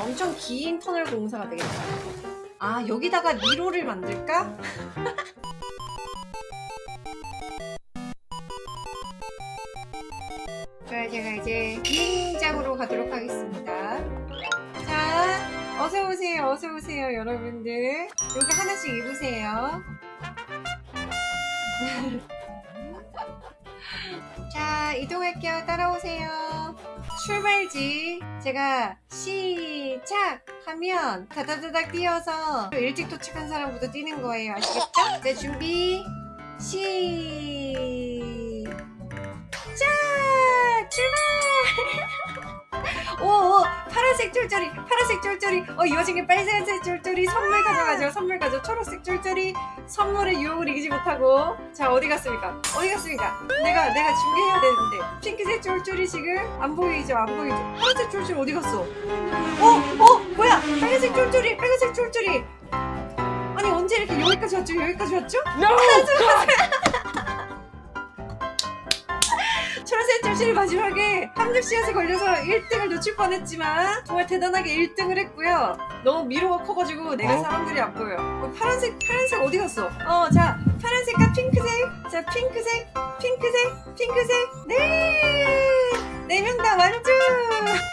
엄청 긴 터널 공사가 되겠다. 아 여기다가 미로를 만들까? 자 제가 이제 비행장으로 가도록 하겠습니다. 자 어서 오세요 어서 오세요 여러분들 여기 하나씩 입으세요. 자 이동할게요 따라오세요 출발지. 제가 시작 하면 다다다닥 뛰어서 일찍 도착한 사람부터 뛰는 거예요. 아시겠죠? 자 준비. 시작! 출발! 오오 파란색 쫄쫄이 파란색 쫄쫄이. 어이 와중에 빨간색 쫄쫄이 선물 가져가죠 선물 가져 초록색 쫄쫄이 선물의 유혹을 이기지 못하고. 자 어디 갔습니까? 어디 갔습니까? 내가 내가 준비해야 되는데. 핑크색 쫄쫄이 지금 안 보이죠? 안 보이죠? 파란색 쫄쫄이 어디 갔어? 어 어 뭐야? 빨간색 쫄쫄이 빨간색 쫄쫄이. 아니 언제 이렇게 여기까지 왔죠? 여기까지 왔죠? 초 쫄쫄이 마지막에 함정 씨앗에 걸려서 1등을 놓칠 뻔했지만 정말 대단하게 1등을 했고요. 너무 미로가 커가지고 내가 어? 사람들이 안 보여요. 어, 파란색 파란색 어디 갔어? 어, 자 파란색과 핑크색, 자 핑크색, 핑크색, 핑크색, 네, 네명 다 완주.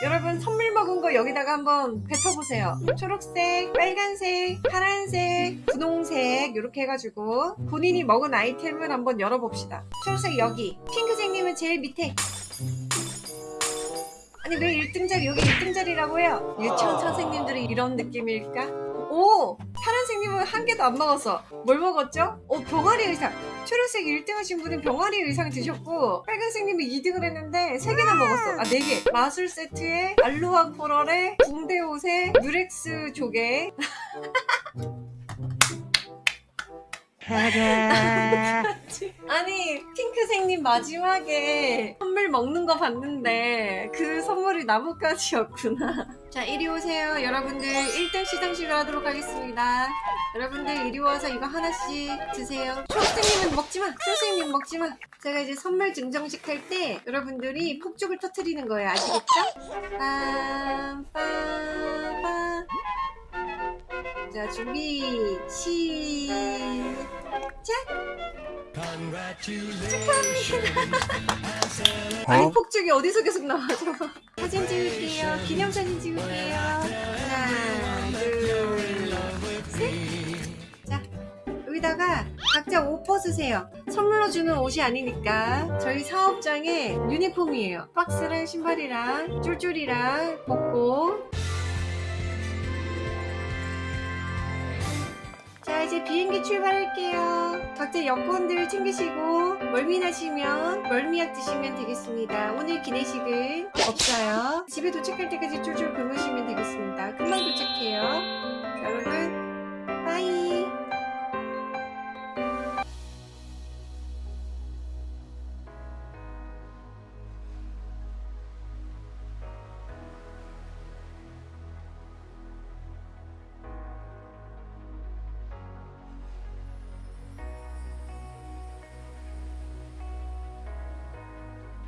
여러분 선물 먹은 거 여기다가 한번 뱉어보세요. 초록색, 빨간색, 파란색, 분홍색 이렇게 해가지고 본인이 먹은 아이템을 한번 열어봅시다. 초록색 여기, 핑크색님은 제일 밑에. 아니 왜 1등 자리 여기 1등 자리라고요? 유치원 선생님들이 이런 느낌일까? 오! 파란색님은 한 개도 안 먹었어. 뭘 먹었죠? 오, 병아리 의상. 초록색 1등 하신 분은 병아리 의상 드셨고, 빨간색님이 2등을 했는데, 3개나 먹었어. 아, 4개. 마술 세트에, 알로하 코럴에, 붕대 옷에, 유렉스 조개. 아니, 핑크색님 마지막에 선물 먹는 거 봤는데, 그 선물이 나뭇가지였구나. 자, 이리 오세요. 여러분들 1등 시상식을 하도록 하겠습니다. 여러분들 이리 와서 이거 하나씩 드세요. 초록색님은 먹지마! 초록색님 먹지마! 제가 이제 선물 증정식 할 때 여러분들이 폭죽을 터트리는 거예요. 아시겠죠? 빰빰빰 자, 준비, 시작! 아니, 어? 폭죽이 어디서 계속 나와죠? 사진 찍을게요. 기념사진 찍을게요. 하나, 둘, 셋. 자, 여기다가 각자 옷 벗으세요. 선물로 주는 옷이 아니니까 저희 사업장의 유니폼이에요. 박스랑 신발이랑 쫄쫄이랑 벗고 이제 비행기 출발할게요. 각자 여권들 챙기시고 멀미 나시면 멀미약 드시면 되겠습니다. 오늘 기내식은 없어요. 집에 도착할 때까지 쫄쫄 굶으시면 되겠습니다. 금방 도착해요. 자, 여러분